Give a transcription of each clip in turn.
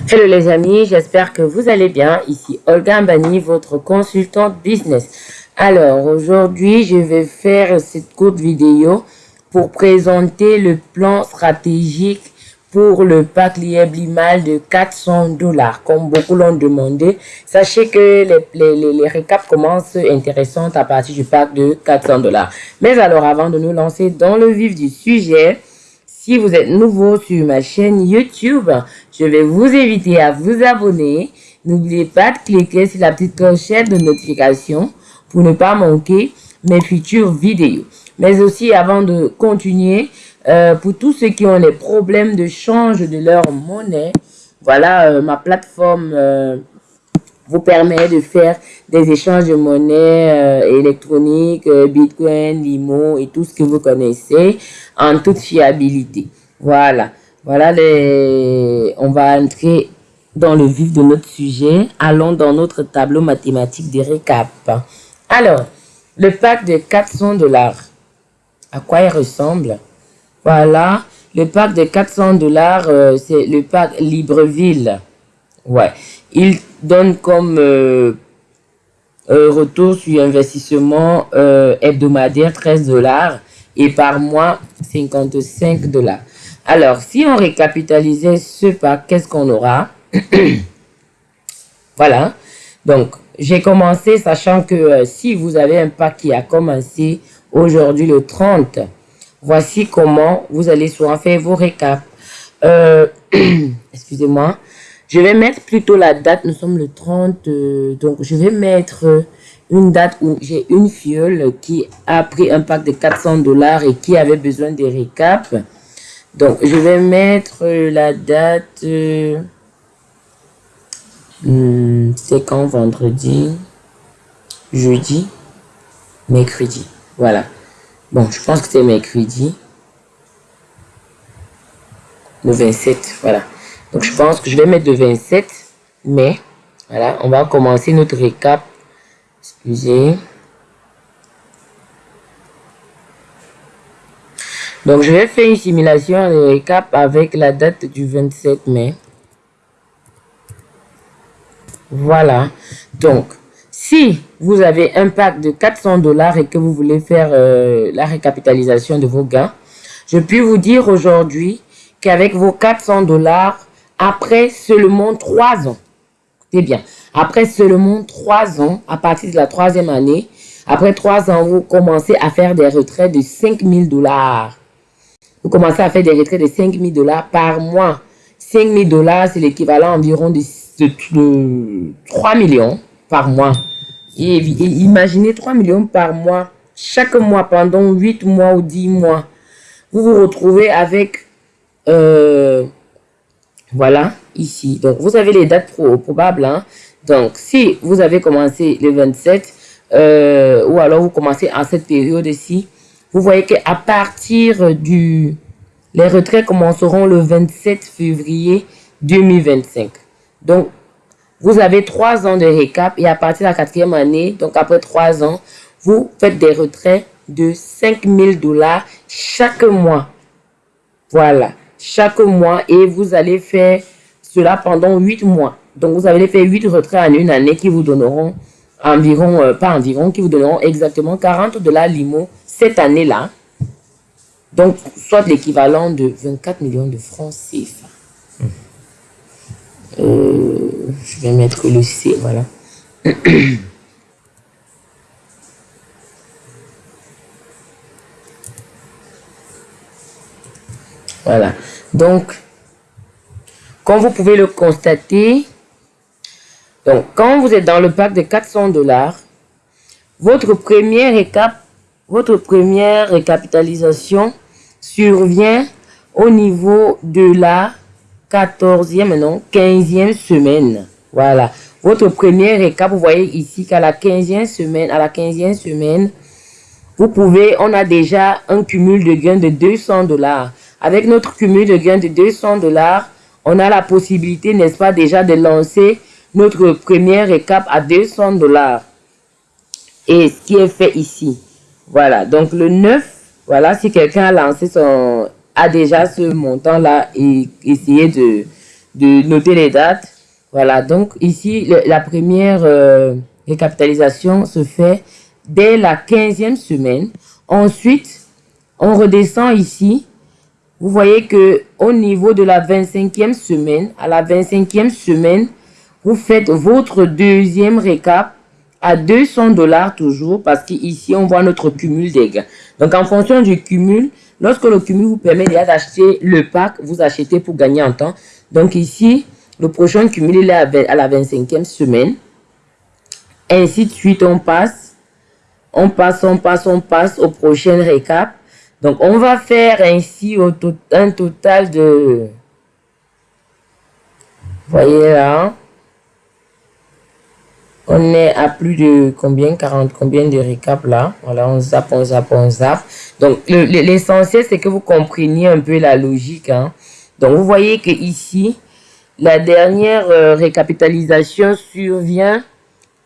Hello les amis, j'espère que vous allez bien. Ici Olga Mbani, votre consultante business. Alors aujourd'hui, je vais faire cette courte vidéo pour présenter le plan stratégique pour le pack Lieblimal de 400 dollars, comme beaucoup l'ont demandé. Sachez que les, les, les, récaps commencent intéressantes à partir du pack de 400 dollars. Mais alors, avant de nous lancer dans le vif du sujet, si vous êtes nouveau sur ma chaîne YouTube, je vais vous inviter à vous abonner. N'oubliez pas de cliquer sur la petite clochette de notification pour ne pas manquer mes futures vidéos. Mais aussi, avant de continuer, euh, pour tous ceux qui ont des problèmes de change de leur monnaie, voilà, euh, ma plateforme euh, vous permet de faire des échanges de monnaie électronique, Bitcoin, Limo et tout ce que vous connaissez en toute fiabilité. Voilà, voilà les... On va entrer dans le vif de notre sujet. Allons dans notre tableau mathématique des récaps. Alors, le pack de 400 dollars, à quoi il ressemble? Voilà, le pack de 400 dollars, euh, c'est le pack Libreville. Ouais, il donne comme euh, euh, retour sur investissement hebdomadaire 13 dollars et par mois 55 dollars. Alors, si on récapitalisait ce pack, qu'est-ce qu'on aura? Voilà. Donc, j'ai commencé sachant que si vous avez un pack qui a commencé aujourd'hui le 30, Voici comment vous allez souvent faire vos récaps. Euh, excusez-moi. Je vais mettre plutôt la date. Nous sommes le 30. Euh, donc, je vais mettre une date où j'ai une fiole qui a pris un pack de 400 dollars et qui avait besoin des récaps. Donc, je vais mettre la date... Hmm, c'est quand vendredi Jeudi Mercredi. Voilà. Bon, je pense que c'est mercredi. Le 27, voilà. Donc, je pense que je vais mettre le 27 mai. Voilà, on va commencer notre récap. Excusez. Donc, je vais faire une simulation de récap avec la date du 27 mai. Voilà. Donc, si vous avez un pack de 400 dollars et que vous voulez faire euh, la récapitalisation de vos gains, je puis vous dire aujourd'hui qu'avec vos 400 dollars, après seulement 3 ans, c'est bien, après seulement 3 ans, à partir de la troisième année, après 3 ans, vous commencez à faire des retraits de 5000 dollars. Vous commencez à faire des retraits de 5000 dollars par mois. 5000 dollars, c'est l'équivalent environ de, de 3 millions par mois. Et, imaginez 3 millions par mois, chaque mois pendant 8 mois ou 10 mois. Vous vous retrouvez avec, euh, voilà, ici. Donc, vous avez les dates probables. Hein. Donc, si vous avez commencé le 27, euh, ou alors vous commencez en cette période-ci, vous voyez qu'à partir du... Les retraits commenceront le 27 février 2025. Donc, vous avez trois ans de récap et à partir de la quatrième année, donc après trois ans, vous faites des retraits de 5000 dollars chaque mois. Voilà, chaque mois et vous allez faire cela pendant huit mois. Donc, vous allez faire huit retraits en une année qui vous donneront environ, euh, pas environ, qui vous donneront exactement 40 dollars limo cette année-là. Donc, soit l'équivalent de 24 millions de francs CFA. Euh, je vais mettre le C, voilà. voilà. Donc, comme vous pouvez le constater, donc quand vous êtes dans le pack de 400 dollars, votre première récap, votre première récapitalisation survient au niveau de la 14e, non, 15e semaine. Voilà. Votre premier récap, vous voyez ici qu'à la 15e semaine, à la 15e semaine, vous pouvez, on a déjà un cumul de gains de 200 dollars. Avec notre cumul de gains de 200 dollars, on a la possibilité, n'est-ce pas, déjà de lancer notre premier récap à 200 dollars. Et ce qui est fait ici. Voilà. Donc, le 9, voilà, si quelqu'un a lancé son, a déjà ce montant-là et essayer de, de noter les dates. Voilà, donc ici, la première euh, récapitalisation se fait dès la 15e semaine. Ensuite, on redescend ici. Vous voyez que au niveau de la 25e semaine, à la 25e semaine, vous faites votre deuxième récap à 200 dollars toujours parce qu'ici, on voit notre cumul des gains. Donc, en fonction du cumul, lorsque le cumul vous permet d'acheter le pack, vous achetez pour gagner en temps. Donc, ici, le prochain cumul, il est à la 25e semaine. Ainsi de suite, on passe. On passe, on passe, on passe au prochain récap. Donc, on va faire ainsi un total de... Voyez là. On est à plus de combien 40 combien de récaps là? Voilà, on zappe, on zappe, on zappe. Donc, l'essentiel, c'est que vous compreniez un peu la logique. Hein. Donc, vous voyez que ici, la dernière euh, récapitalisation survient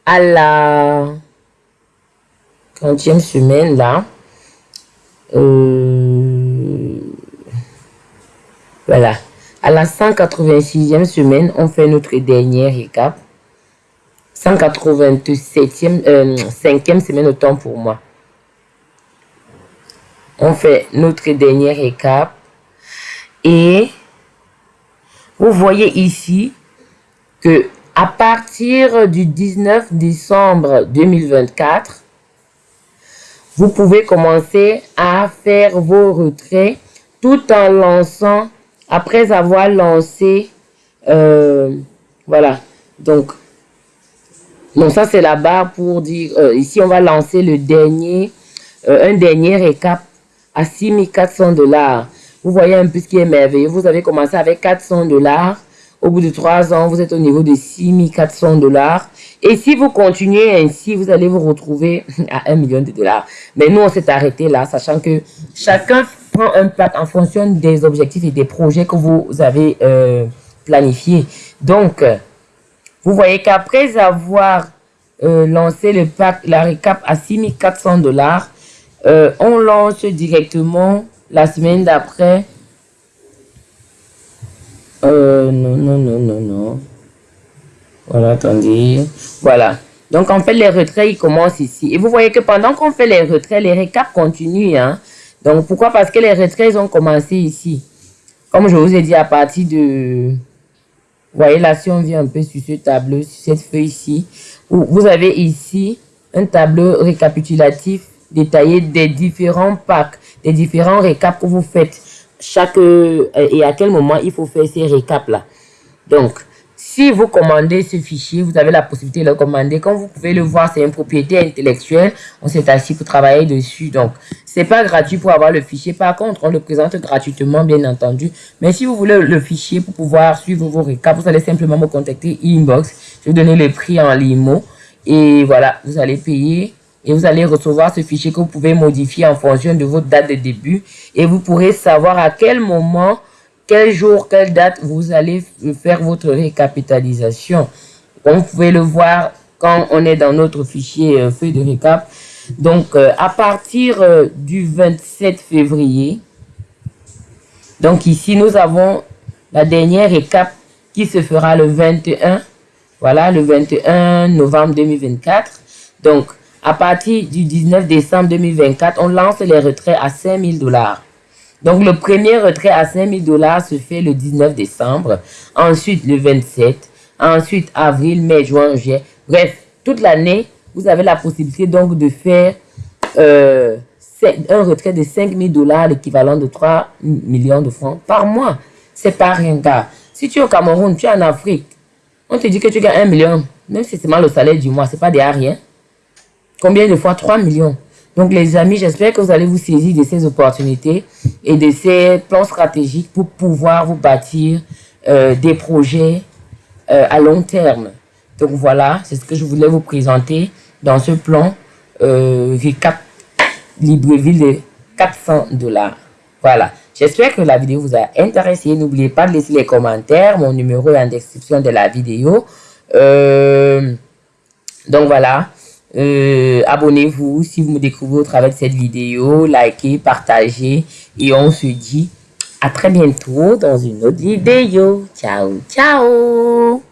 à la 30e semaine là. Euh, voilà. À la 186e semaine, on fait notre dernier récap. 187e, euh, 5e semaine autant pour moi. On fait notre dernier récap. Et vous voyez ici que à partir du 19 décembre 2024, vous pouvez commencer à faire vos retraits tout en lançant, après avoir lancé, euh, voilà, donc, donc ça c'est la barre pour dire, euh, ici on va lancer le dernier, euh, un dernier récap à 6400 dollars. Vous voyez un peu ce qui est merveilleux, vous avez commencé avec 400 dollars, au bout de trois ans, vous êtes au niveau de 6400 dollars. Et si vous continuez ainsi, vous allez vous retrouver à 1 million de dollars. Mais nous, on s'est arrêté là, sachant que chacun prend un pack en fonction des objectifs et des projets que vous avez euh, planifiés. Donc, vous voyez qu'après avoir euh, lancé le pack, la récap à 6400 dollars, euh, on lance directement la semaine d'après euh, non, non, non, non, non. Voilà, attendez. Voilà. Donc, en fait, les retraits, ils commencent ici. Et vous voyez que pendant qu'on fait les retraits, les récaps continuent. Hein? Donc, pourquoi? Parce que les retraits, ils ont commencé ici. Comme je vous ai dit, à partir de... Vous voyez là, si on vient un peu sur ce tableau, sur cette feuille ici, vous avez ici un tableau récapitulatif détaillé des différents packs, des différents récaps que vous faites chaque euh, et à quel moment il faut faire ces récaps là. Donc, si vous commandez ce fichier, vous avez la possibilité de le commander. Comme vous pouvez le voir, c'est une propriété intellectuelle. On s'est assis pour travailler dessus. Donc, c'est pas gratuit pour avoir le fichier. Par contre, on le présente gratuitement, bien entendu. Mais si vous voulez le fichier pour pouvoir suivre vos récaps, vous allez simplement me contacter inbox. Je vais donner le prix en limo. Et voilà, vous allez payer et vous allez recevoir ce fichier que vous pouvez modifier en fonction de votre date de début et vous pourrez savoir à quel moment, quel jour, quelle date vous allez faire votre récapitalisation. Comme vous pouvez le voir quand on est dans notre fichier euh, feuille de récap. Donc, euh, à partir euh, du 27 février, donc ici, nous avons la dernière récap qui se fera le 21, voilà, le 21 novembre 2024. Donc, à partir du 19 décembre 2024, on lance les retraits à 5000 dollars. Donc, le premier retrait à 5000 dollars se fait le 19 décembre. Ensuite, le 27. Ensuite, avril, mai, juin, juillet. Bref, toute l'année, vous avez la possibilité donc de faire euh, un retrait de 5000 dollars, l'équivalent de 3 millions de francs par mois. C'est pas rien, gars. Si tu es au Cameroun, tu es en Afrique, on te dit que tu gagnes 1 million, même si c'est seulement le salaire du mois, c'est pas des rien. Combien de fois? 3 millions. Donc les amis, j'espère que vous allez vous saisir de ces opportunités et de ces plans stratégiques pour pouvoir vous bâtir euh, des projets euh, à long terme. Donc voilà, c'est ce que je voulais vous présenter dans ce plan euh, Recap Libreville de 400 dollars. Voilà, j'espère que la vidéo vous a intéressé. N'oubliez pas de laisser les commentaires. Mon numéro est en description de la vidéo. Euh, donc voilà, euh, abonnez-vous si vous me découvrez au travers de cette vidéo, likez, partagez et on se dit À très bientôt dans une autre vidéo. Ciao, ciao